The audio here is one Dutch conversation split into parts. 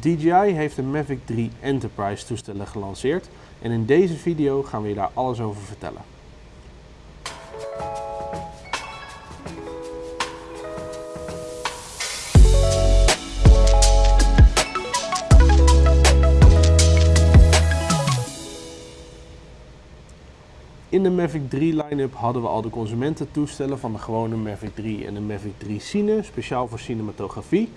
DJI heeft de Mavic 3 Enterprise toestellen gelanceerd en in deze video gaan we je daar alles over vertellen. In de Mavic 3 line-up hadden we al de consumententoestellen van de gewone Mavic 3 en de Mavic 3 Cine, speciaal voor cinematografie.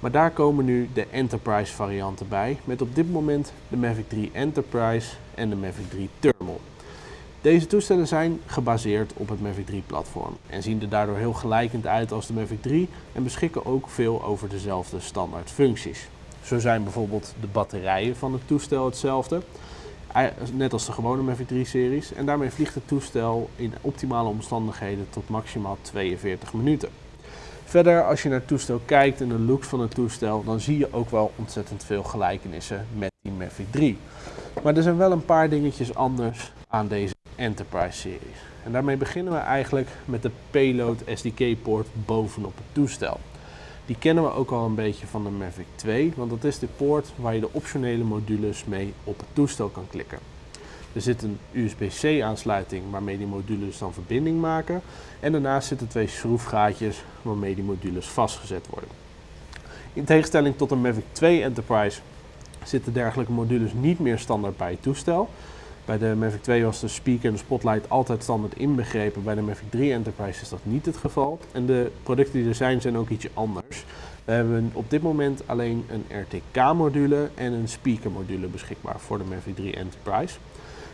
Maar daar komen nu de Enterprise varianten bij, met op dit moment de Mavic 3 Enterprise en de Mavic 3 Thermal. Deze toestellen zijn gebaseerd op het Mavic 3 platform en zien er daardoor heel gelijkend uit als de Mavic 3 en beschikken ook veel over dezelfde standaard functies. Zo zijn bijvoorbeeld de batterijen van het toestel hetzelfde, net als de gewone Mavic 3 series en daarmee vliegt het toestel in optimale omstandigheden tot maximaal 42 minuten. Verder, als je naar het toestel kijkt en de looks van het toestel, dan zie je ook wel ontzettend veel gelijkenissen met die Mavic 3. Maar er zijn wel een paar dingetjes anders aan deze Enterprise series. En daarmee beginnen we eigenlijk met de Payload SDK poort bovenop het toestel. Die kennen we ook al een beetje van de Mavic 2, want dat is de poort waar je de optionele modules mee op het toestel kan klikken. Er zit een USB-C aansluiting waarmee die modules dan verbinding maken. En daarnaast zitten twee schroefgaatjes waarmee die modules vastgezet worden. In tegenstelling tot de Mavic 2 Enterprise zitten dergelijke modules niet meer standaard bij het toestel. Bij de Mavic 2 was de speaker en de spotlight altijd standaard inbegrepen. Bij de Mavic 3 Enterprise is dat niet het geval. En de producten die er zijn, zijn ook ietsje anders. We hebben op dit moment alleen een RTK-module en een speaker-module beschikbaar voor de Mavic 3 Enterprise.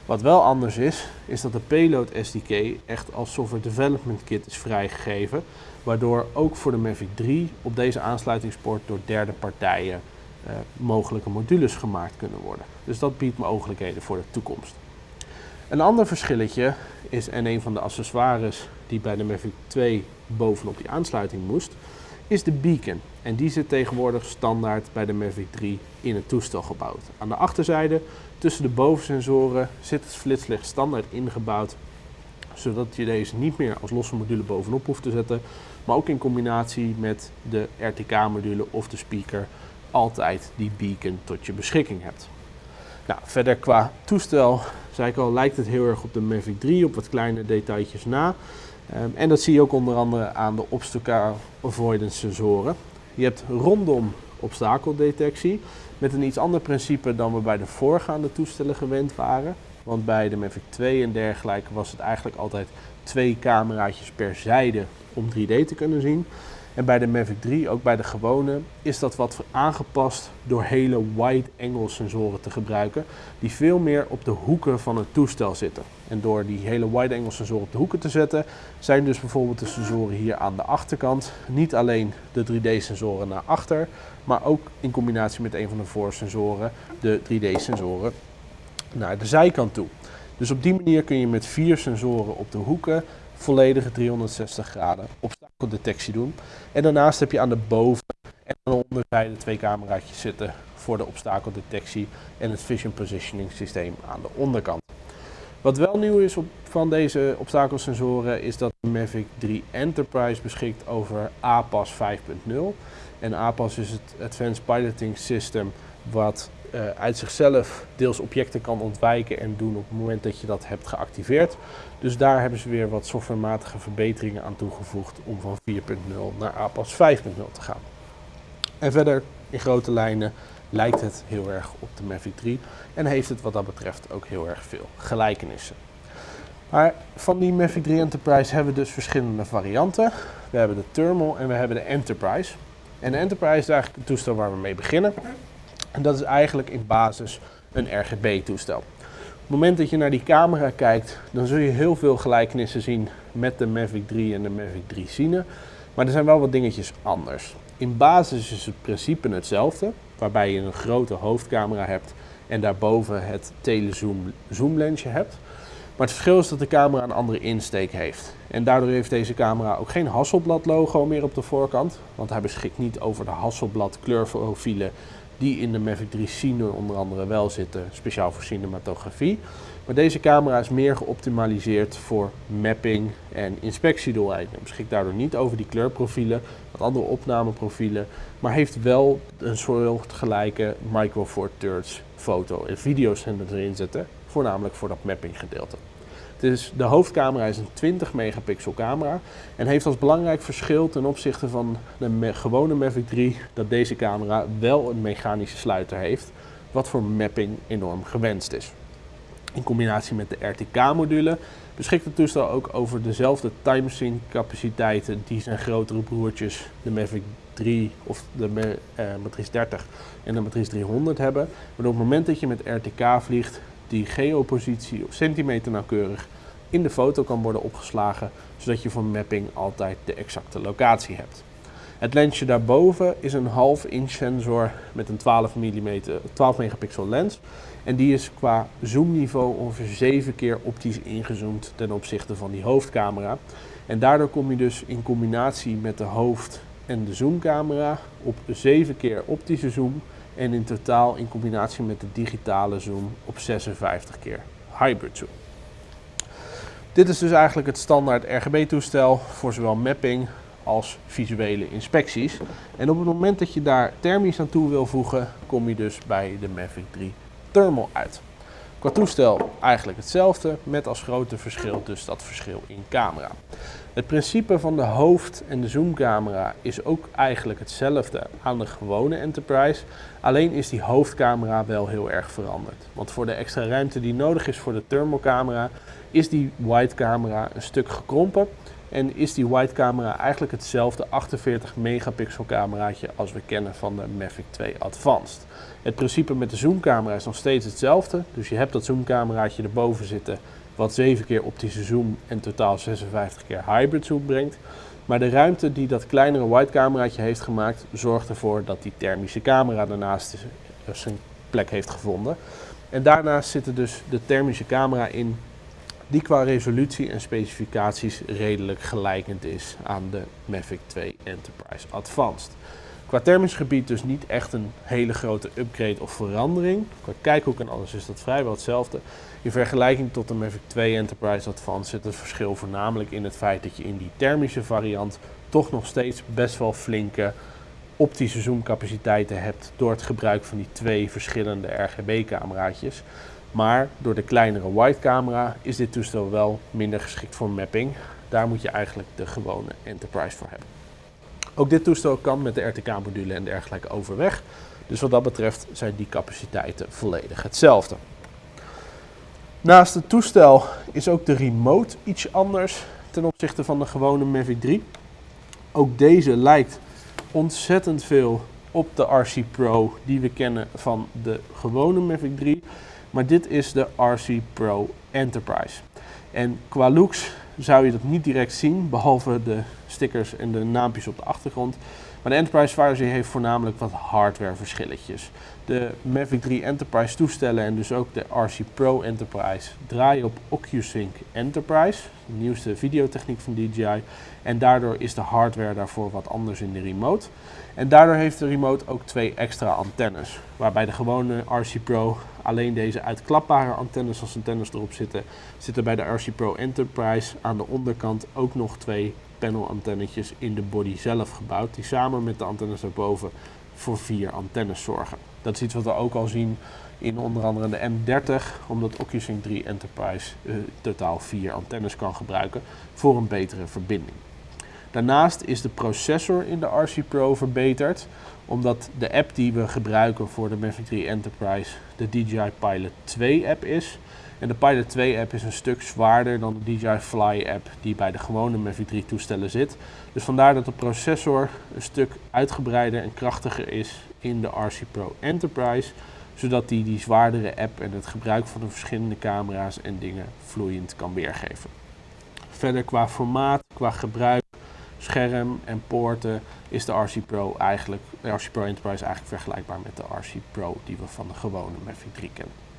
Wat wel anders is, is dat de Payload SDK echt als Software Development Kit is vrijgegeven. Waardoor ook voor de Mavic 3 op deze aansluitingspoort door derde partijen eh, mogelijke modules gemaakt kunnen worden. Dus dat biedt mogelijkheden voor de toekomst. Een ander verschilletje is, en een van de accessoires die bij de Mavic 2 bovenop die aansluiting moest, is de beacon. En die zit tegenwoordig standaard bij de Mavic 3 in het toestel gebouwd. Aan de achterzijde, tussen de bovensensoren, zit het flitslicht standaard ingebouwd. Zodat je deze niet meer als losse module bovenop hoeft te zetten. Maar ook in combinatie met de RTK-module of de speaker altijd die beacon tot je beschikking hebt. Nou, verder qua toestel, zei ik al, lijkt het heel erg op de Mavic 3, op wat kleine detailtjes na. Ehm, en dat zie je ook onder andere aan de obstacle avoidance sensoren. Je hebt rondom obstakeldetectie met een iets ander principe dan we bij de voorgaande toestellen gewend waren. Want bij de Mavic 2 en dergelijke was het eigenlijk altijd twee cameraatjes per zijde om 3D te kunnen zien. En bij de Mavic 3, ook bij de gewone, is dat wat aangepast door hele wide angle sensoren te gebruiken. Die veel meer op de hoeken van het toestel zitten. En door die hele wide angle sensoren op de hoeken te zetten, zijn dus bijvoorbeeld de sensoren hier aan de achterkant niet alleen de 3D sensoren naar achter, maar ook in combinatie met een van de voorsensoren de 3D sensoren naar de zijkant toe. Dus op die manier kun je met vier sensoren op de hoeken volledige 360 graden obstakeldetectie doen. En daarnaast heb je aan de boven- en aan de onderzijde twee cameraatjes zitten voor de obstakeldetectie en het vision positioning systeem aan de onderkant. Wat wel nieuw is op, van deze obstakelsensoren is dat de Mavic 3 Enterprise beschikt over APAS 5.0. En APAS is het Advanced Piloting System wat uh, uit zichzelf deels objecten kan ontwijken en doen op het moment dat je dat hebt geactiveerd. Dus daar hebben ze weer wat softwarematige verbeteringen aan toegevoegd om van 4.0 naar APAS 5.0 te gaan. En verder in grote lijnen lijkt het heel erg op de Mavic 3 en heeft het wat dat betreft ook heel erg veel gelijkenissen. Maar van die Mavic 3 Enterprise hebben we dus verschillende varianten. We hebben de Thermal en we hebben de Enterprise. En de Enterprise is eigenlijk het toestel waar we mee beginnen. En dat is eigenlijk in basis een RGB-toestel. Op het moment dat je naar die camera kijkt, dan zul je heel veel gelijkenissen zien met de Mavic 3 en de Mavic 3 Cine. Maar er zijn wel wat dingetjes anders. In basis is het principe hetzelfde, waarbij je een grote hoofdcamera hebt en daarboven het telezoom zoomlensje hebt. Maar het verschil is dat de camera een andere insteek heeft. En daardoor heeft deze camera ook geen Hasselblad logo meer op de voorkant. Want hij beschikt niet over de Hasselblad kleurprofielen die in de Mavic 3 Cine onder andere wel zitten, speciaal voor cinematografie. Maar deze camera is meer geoptimaliseerd voor mapping en inspectiedoeleinden. Beschikt daardoor niet over die kleurprofielen wat andere opnameprofielen, maar heeft wel een soortgelijke Micro Four Thirds foto en video's erin zitten, voornamelijk voor dat mapping gedeelte. Dus de hoofdcamera is een 20 megapixel camera en heeft als belangrijk verschil ten opzichte van de gewone Mavic 3 dat deze camera wel een mechanische sluiter heeft, wat voor mapping enorm gewenst is. In combinatie met de RTK-module beschikt het toestel ook over dezelfde timesync capaciteiten die zijn grotere broertjes, de Mavic 3 of de uh, Matrice 30 en de Matrice 300 hebben. Maar op het moment dat je met RTK vliegt, die geopositie op centimeter nauwkeurig in de foto kan worden opgeslagen, zodat je voor mapping altijd de exacte locatie hebt. Het lensje daarboven is een half inch sensor met een 12, mm, 12 megapixel lens. En die is qua zoomniveau ongeveer 7 keer optisch ingezoomd ten opzichte van die hoofdcamera. En daardoor kom je dus in combinatie met de hoofd- en de zoomcamera op 7 keer optische zoom. En in totaal in combinatie met de digitale zoom op 56 keer hybrid zoom. Dit is dus eigenlijk het standaard RGB-toestel voor zowel mapping als visuele inspecties. En op het moment dat je daar thermisch aan toe wil voegen, kom je dus bij de Mavic 3 Thermal uit. Qua toestel eigenlijk hetzelfde, met als grote verschil dus dat verschil in camera. Het principe van de hoofd- en de zoomcamera is ook eigenlijk hetzelfde aan de gewone Enterprise. Alleen is die hoofdcamera wel heel erg veranderd. Want voor de extra ruimte die nodig is voor de thermalcamera is die wide camera een stuk gekrompen. En is die wide camera eigenlijk hetzelfde 48 megapixel cameraatje als we kennen van de Mavic 2 Advanced. Het principe met de zoomcamera is nog steeds hetzelfde. Dus je hebt dat zoomcameraatje erboven zitten wat 7 keer optische zoom en totaal 56 keer hybrid zoom brengt. Maar de ruimte die dat kleinere wide cameraatje heeft gemaakt zorgt ervoor dat die thermische camera daarnaast zijn plek heeft gevonden. En daarnaast zit er dus de thermische camera in die qua resolutie en specificaties redelijk gelijkend is aan de Mavic 2 Enterprise Advanced. Qua thermisch gebied dus niet echt een hele grote upgrade of verandering. Qua kijkhoek en alles is dat vrijwel hetzelfde. In vergelijking tot de Mavic 2 Enterprise Advanced zit het verschil voornamelijk in het feit dat je in die thermische variant toch nog steeds best wel flinke optische zoomcapaciteiten hebt door het gebruik van die twee verschillende RGB-cameraatjes. Maar door de kleinere wide camera is dit toestel wel minder geschikt voor mapping. Daar moet je eigenlijk de gewone Enterprise voor hebben. Ook dit toestel kan met de RTK-module en dergelijke overweg. Dus wat dat betreft zijn die capaciteiten volledig hetzelfde. Naast het toestel is ook de remote iets anders ten opzichte van de gewone Mavic 3. Ook deze lijkt ontzettend veel op de RC Pro die we kennen van de gewone Mavic 3. Maar dit is de RC Pro Enterprise. En qua looks zou je dat niet direct zien, behalve de stickers en de naampjes op de achtergrond. Maar de Enterprise versie heeft voornamelijk wat hardware verschilletjes. De Mavic 3 Enterprise toestellen en dus ook de RC Pro Enterprise draaien op OcuSync Enterprise, de nieuwste videotechniek van DJI. En daardoor is de hardware daarvoor wat anders in de remote. En daardoor heeft de remote ook twee extra antennes. Waarbij de gewone RC Pro alleen deze uitklapbare antennes als antennes erop zitten, zitten bij de RC Pro Enterprise aan de onderkant ook nog twee panel antennetjes in de body zelf gebouwd. Die samen met de antennes daarboven voor vier antennes zorgen. Dat is iets wat we ook al zien in onder andere de M30, omdat OcuSync 3 Enterprise uh, totaal vier antennes kan gebruiken voor een betere verbinding. Daarnaast is de processor in de RC Pro verbeterd, omdat de app die we gebruiken voor de Mavic 3 Enterprise de DJI Pilot 2 app is. En de Pilot 2 app is een stuk zwaarder dan de DJI Fly app die bij de gewone Mavic 3 toestellen zit. Dus vandaar dat de processor een stuk uitgebreider en krachtiger is in de RC Pro Enterprise. Zodat die die zwaardere app en het gebruik van de verschillende camera's en dingen vloeiend kan weergeven. Verder qua formaat, qua gebruik, scherm en poorten is de RC Pro eigenlijk, de RC Pro Enterprise eigenlijk vergelijkbaar met de RC Pro die we van de gewone Mavic 3 kennen.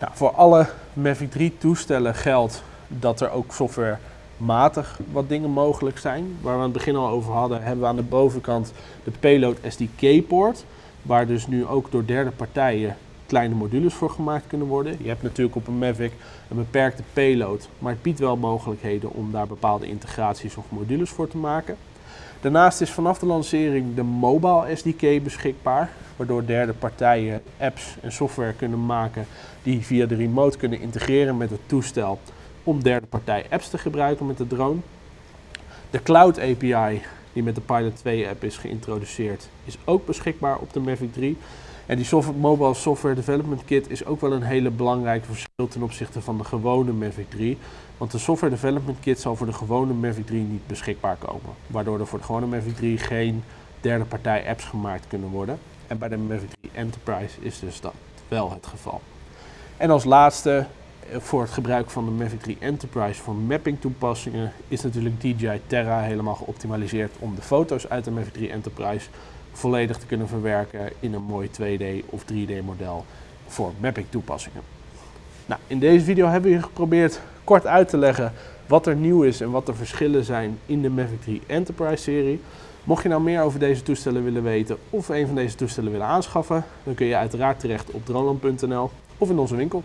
Nou, voor alle Mavic 3 toestellen geldt dat er ook softwarematig wat dingen mogelijk zijn. Waar we aan het begin al over hadden, hebben we aan de bovenkant de Payload SDK-poort. Waar dus nu ook door derde partijen kleine modules voor gemaakt kunnen worden. Je hebt natuurlijk op een Mavic een beperkte payload, maar het biedt wel mogelijkheden om daar bepaalde integraties of modules voor te maken. Daarnaast is vanaf de lancering de Mobile SDK beschikbaar, waardoor derde partijen apps en software kunnen maken die via de remote kunnen integreren met het toestel om derde partij apps te gebruiken met de drone. De Cloud API die met de Pilot 2 app is geïntroduceerd, is ook beschikbaar op de Mavic 3. En die software, Mobile Software Development Kit is ook wel een hele belangrijke verschil ten opzichte van de gewone Mavic 3. Want de Software Development Kit zal voor de gewone Mavic 3 niet beschikbaar komen. Waardoor er voor de gewone Mavic 3 geen derde partij apps gemaakt kunnen worden. En bij de Mavic 3 Enterprise is dus dat wel het geval. En als laatste, eh, voor het gebruik van de Mavic 3 Enterprise voor mapping toepassingen is natuurlijk DJI Terra helemaal geoptimaliseerd om de foto's uit de Mavic 3 Enterprise volledig te kunnen verwerken in een mooi 2D of 3D model voor mapping toepassingen. Nou, in deze video hebben we geprobeerd kort uit te leggen wat er nieuw is en wat de verschillen zijn in de Mavic 3 Enterprise serie. Mocht je nou meer over deze toestellen willen weten of een van deze toestellen willen aanschaffen, dan kun je uiteraard terecht op droneland.nl of in onze winkel.